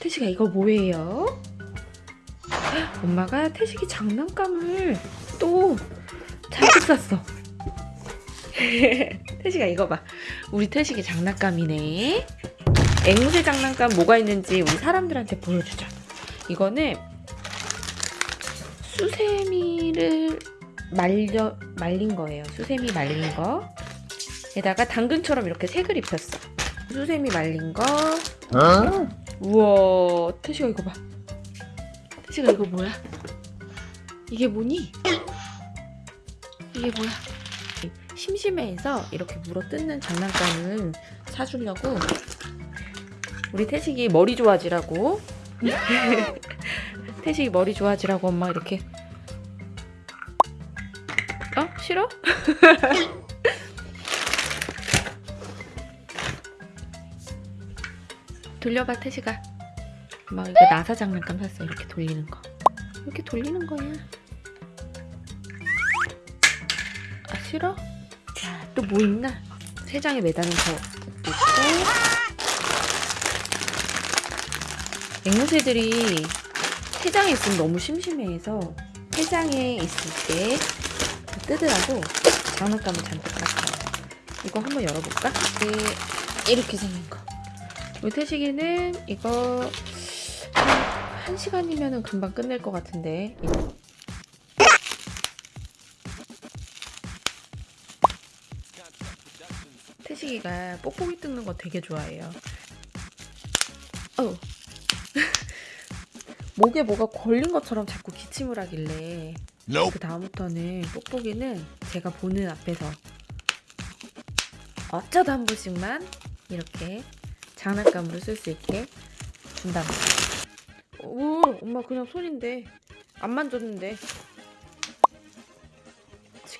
태식아 이거 뭐예요? 엄마가 태식이 장난감을 또 잘못 샀어. 태식아 이거 봐. 우리 태식이 장난감이네. 앵무새 장난감 뭐가 있는지 우리 사람들한테 보여주자. 이거는 수세미를 말려 말린 거예요. 수세미 말린 거. 에다가 당근처럼 이렇게 색을 입혔어. 수세미 말린 거. 우와, 태식아 이거 봐. 태식아 이거 뭐야? 이게 뭐니? 이게 뭐야? 심심해해서 이렇게 물어 뜯는 장난감을 사주려고 우리 태식이 머리 좋아지라고 태식이 머리 좋아지라고 엄마 이렇게 어? 싫어? 돌려봐 태식아 엄마 이거 나사 장난감 샀어 이렇게 돌리는 거 이렇게 돌리는 거야 아 싫어? 자또 뭐 있나? 세 장에 매다는 거 있고 앵무새들이 세 장에 있으면 너무 심심해해서 세 장에 있을 때 뜨더라고 장난감을 잔뜩 샀어요 이거 한번 열어볼까? 네, 이렇게 생긴 거 우리 태식이는 이거 한 1시간이면 금방 끝낼 것 같은데. 태식이가 뽁뽁이 뜯는 거 되게 좋아해요. 어. 목에 뭐가 걸린 것처럼 자꾸 기침을 하길래 그 다음부터는 뽁뽁이는 제가 보는 앞에서 어쩌다 한 번씩만 이렇게 장난감으로 쓸 수 있게 준답니다. 오, 엄마 그냥 손인데 안 만졌는데. 치.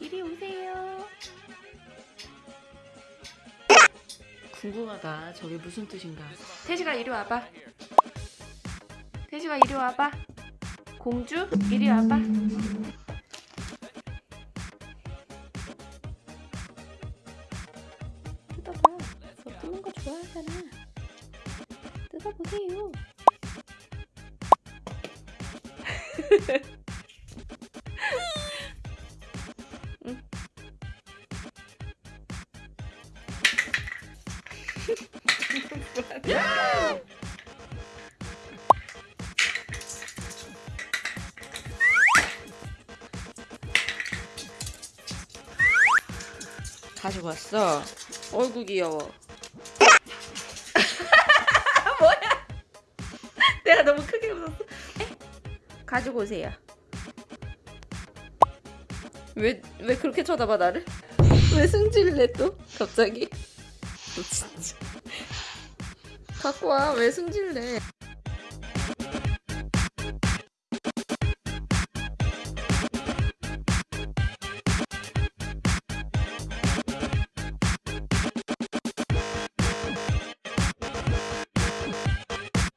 이리 오세요. 궁금하다. 저게 무슨 뜻인가? 태식아 이리 와봐. 태식아 이리 와봐. 공주 이리 와봐. 뜯는 거 좋아하잖아. 뜯어보세요. 응. 가지고 왔어. 어이구 귀여워. 뭐야? 내가 너무 크게 웃었어. 에? 가지고 오세요. 왜, 왜 그렇게 쳐다봐 나를? 왜 승질내 또? 갑자기? 너 진짜. 갖고 와. 왜 승질내?